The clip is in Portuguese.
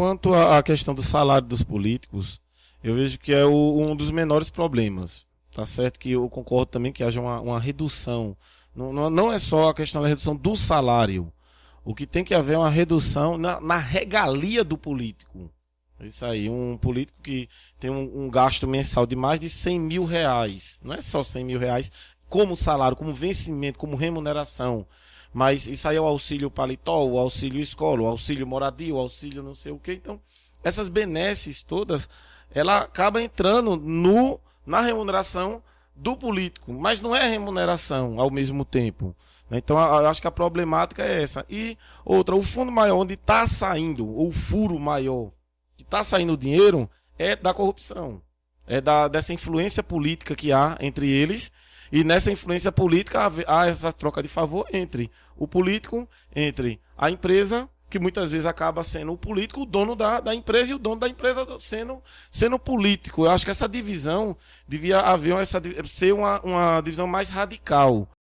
quanto à questão do salário dos políticos, eu vejo que é o, um dos menores problemas. Tá certo que eu concordo também que haja uma, uma redução. Não, não, não, é só a questão da redução do salário. O que tem que haver é uma redução na, na regalia do político. Isso aí, um político que tem um, um, gasto mensal de mais de 100 mil reais. Não é só 100 mil reais como salário, como vencimento, como remuneração. Mas isso aí é o auxílio paletó, o auxílio escola, o auxílio moradia, o auxílio não sei o que. Então, essas benesses todas, ela acaba entrando no na remuneração do político, mas não é remuneração ao mesmo tempo. Então, eu acho que a problemática é essa. E outra, o fundo maior onde está saindo, ou o furo maior, que está saindo o dinheiro, é da corrupção. É da, dessa influência política que há entre eles e nessa influência política há essa troca de favor entre o político, entre a empresa, que muitas vezes acaba sendo o político, o dono da, da empresa, e o dono da empresa sendo, sendo político. Eu acho que essa divisão devia haver essa, ser uma, uma divisão mais radical.